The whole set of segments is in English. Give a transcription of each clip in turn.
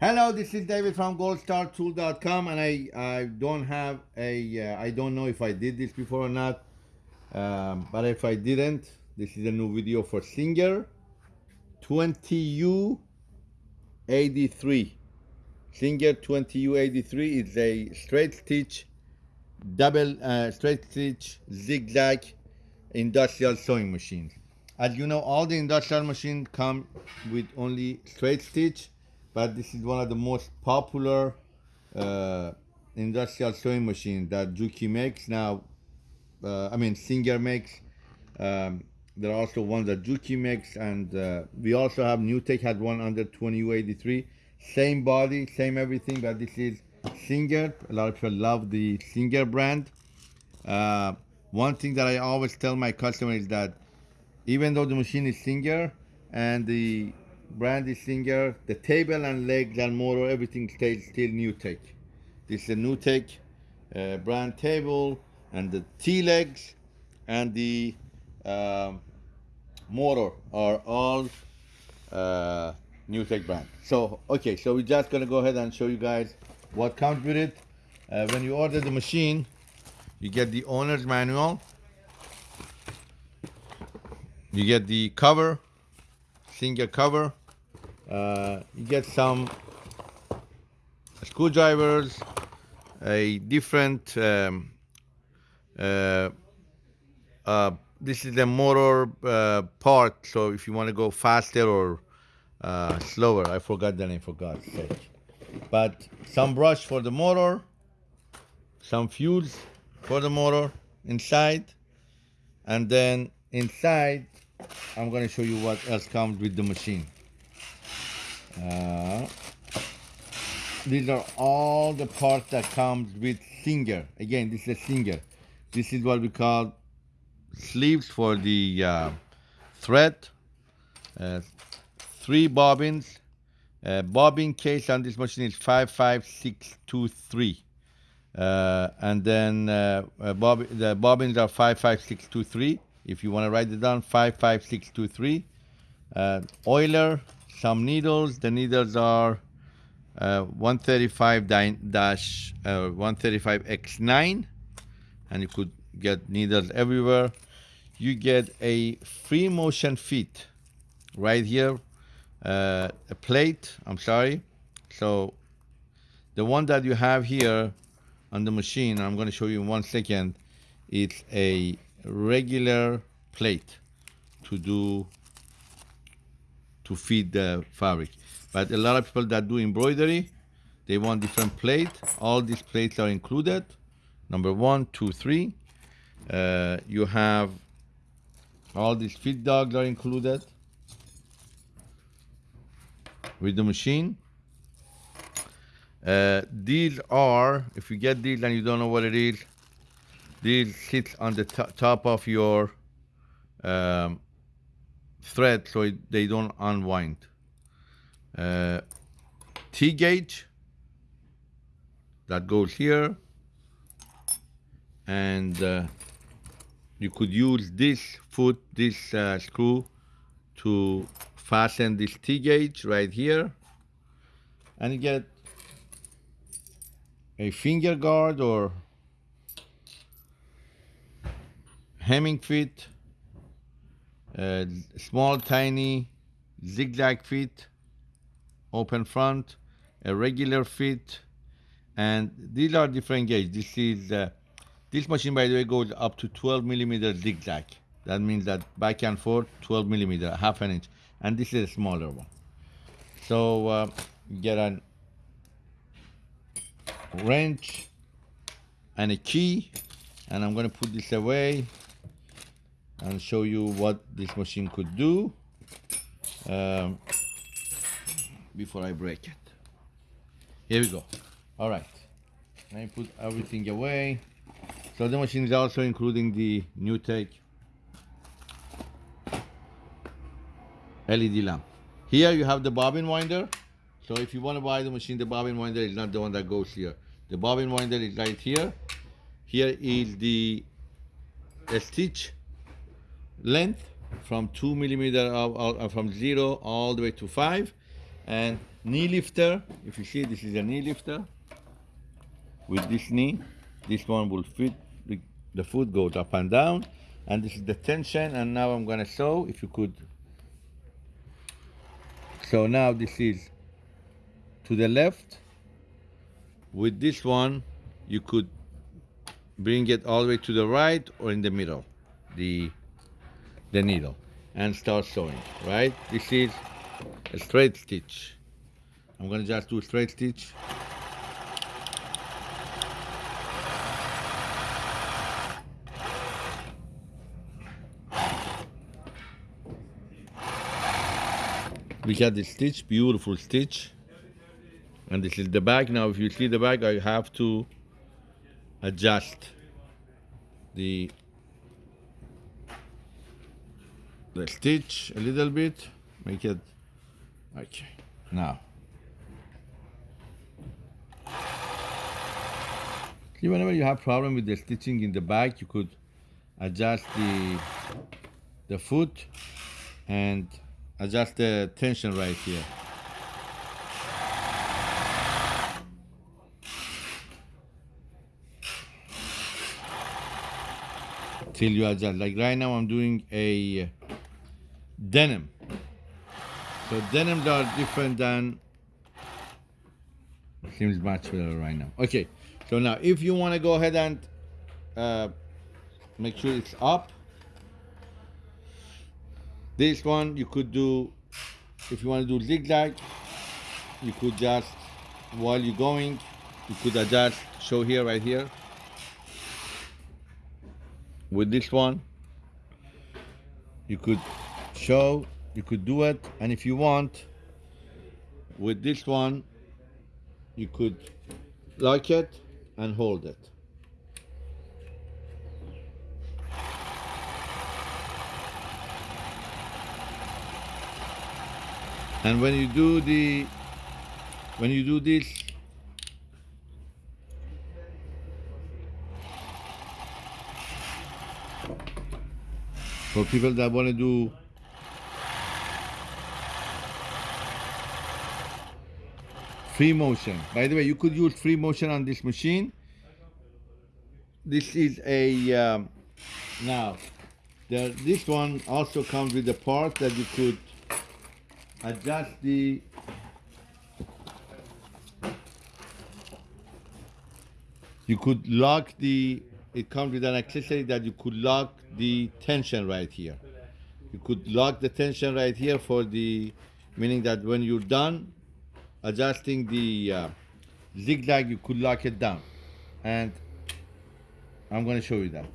Hello, this is David from goldstartool.com and I, I don't have a, uh, I don't know if I did this before or not, um, but if I didn't, this is a new video for Singer 20U83. Singer 20U83 is a straight stitch, double uh, straight stitch zigzag industrial sewing machine. As you know, all the industrial machines come with only straight stitch but this is one of the most popular uh, industrial sewing machines that Juki makes now. Uh, I mean, Singer makes. Um, there are also ones that Juki makes, and uh, we also have NewTek had one under 20U83. Same body, same everything, but this is Singer. A lot of people love the Singer brand. Uh, one thing that I always tell my customers is that even though the machine is Singer and the Brandy Singer, the table and legs and motor, everything stays still NewTek. This is a NewTek uh, brand table and the T-legs and the uh, motor are all uh, NewTek brand. So, okay, so we're just gonna go ahead and show you guys what comes with it. Uh, when you order the machine, you get the owner's manual, you get the cover, Singer cover, uh, you get some screwdrivers, a different, um, uh, uh, this is the motor uh, part, so if you want to go faster or uh, slower, I forgot the name for God's sake. But some brush for the motor, some fuse for the motor inside, and then inside, I'm going to show you what else comes with the machine. Uh, these are all the parts that comes with Singer. Again, this is a Singer. This is what we call sleeves for the uh, thread. Uh, three bobbins. Uh, bobbin case on this machine is 55623. Uh, and then uh, uh, bob the bobbins are 55623. If you want to write it down, 55623. Uh, oiler some needles. The needles are uh, 135 dash uh, 135x9 and you could get needles everywhere. You get a free motion feet right here uh, a plate. I'm sorry. So the one that you have here on the machine I'm going to show you in one second it's a regular plate to do to feed the fabric. But a lot of people that do embroidery, they want different plate. All these plates are included. Number one, two, three. Uh, you have all these feed dogs are included with the machine. Uh, these are, if you get these and you don't know what it is, these sit on the top of your um, thread so it, they don't unwind. Uh, T-gauge that goes here. And uh, you could use this foot, this uh, screw to fasten this T-gauge right here. And you get a finger guard or hemming feet uh, small tiny zigzag feet open front a regular feet and these are different gauge. This is uh, this machine by the way goes up to 12 millimeter zigzag. That means that back and forth 12 millimeter half an inch. And this is a smaller one. So uh, get a wrench and a key and I'm going to put this away and show you what this machine could do um, before I break it. Here we go. All right. Let me put everything away. So the machine is also including the NewTek LED lamp. Here you have the bobbin winder. So if you want to buy the machine, the bobbin winder is not the one that goes here. The bobbin winder is right here. Here is the stitch length from two millimeter of, uh, from zero all the way to five. And knee lifter if you see this is a knee lifter. With this knee this one will fit the, the foot goes up and down. And this is the tension. And now I'm gonna show if you could. So now this is to the left. With this one you could bring it all the way to the right or in the middle. The the needle and start sewing right? This is a straight stitch. I'm gonna just do a straight stitch. We got the stitch beautiful stitch. And this is the back now if you see the back I have to adjust the stitch a little bit. Make it. Okay. Now. See whenever you have problem with the stitching in the back you could adjust the the foot and adjust the tension right here. Till you adjust. Like right now I'm doing a denim. So denims are different than seems much better right now. Okay so now if you want to go ahead and uh, make sure it's up this one you could do if you want to do zigzag you could just while you're going you could adjust show here right here. With this one you could show you could do it and if you want with this one you could lock it and hold it. And when you do the when you do this for people that want to do free motion. By the way you could use free motion on this machine. This is a um, now the, this one also comes with a part that you could adjust the you could lock the it comes with an accessory that you could lock the tension right here. You could lock the tension right here for the meaning that when you're done adjusting the uh, zigzag you could lock it down. And I'm going to show you that.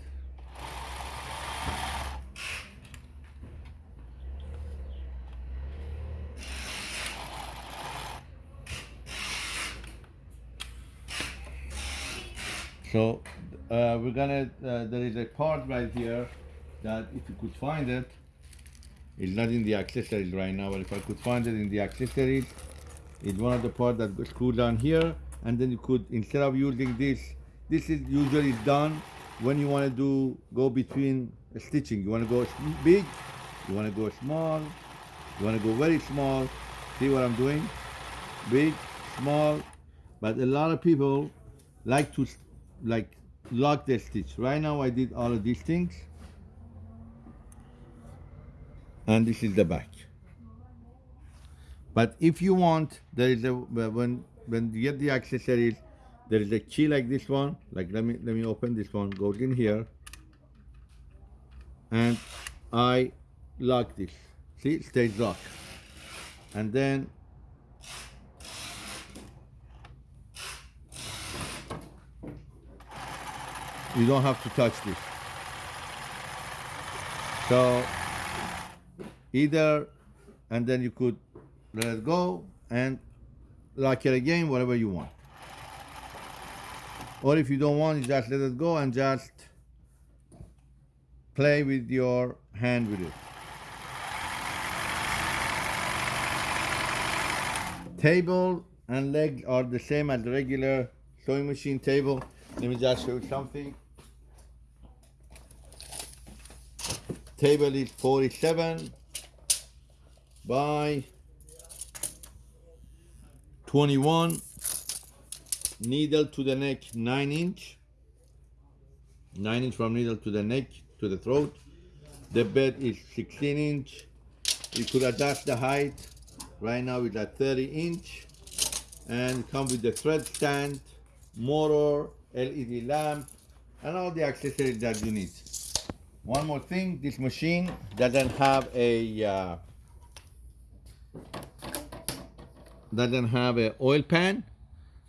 So uh, we're gonna, uh, there is a part right here that if you could find it, it's not in the accessories right now, but if I could find it in the accessories, it's one of the parts that goes screw down here, and then you could, instead of using this, this is usually done when you wanna do, go between stitching. You wanna go big, you wanna go small, you wanna go very small. See what I'm doing? Big, small, but a lot of people like to like lock the stitch right now I did all of these things and this is the back but if you want there is a uh, when when you get the accessories there is a key like this one. Like let me let me open this one goes in here. And I lock this. See it stays locked. And then you don't have to touch this. So either and then you could let it go and lock it again whatever you want. Or if you don't want you just let it go and just play with your hand with it. Table and leg are the same as the regular sewing machine table. Let me just show you something. Table is 47 by 21 needle to the neck 9 inch. 9 inch from needle to the neck to the throat. The bed is 16 inch. You could adjust the height. Right now it's at 30 inch. And come with the thread stand motor led lamp and all the accessories that you need. One more thing this machine doesn't have a uh, doesn't have an oil pan.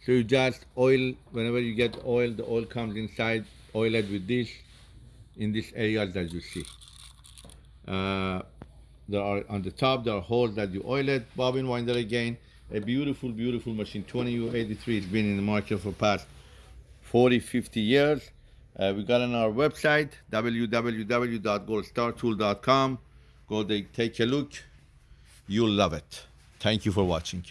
So you just oil whenever you get oil the oil comes inside oil it with this in this area that you see. Uh, there are on the top there are holes that you oil it bobbin winder again. A beautiful beautiful machine. 20u83 it's been in the market for past 40 50 years. Uh, we got on our website www.goldstartool.com go there take a look. You'll love it. Thank you for watching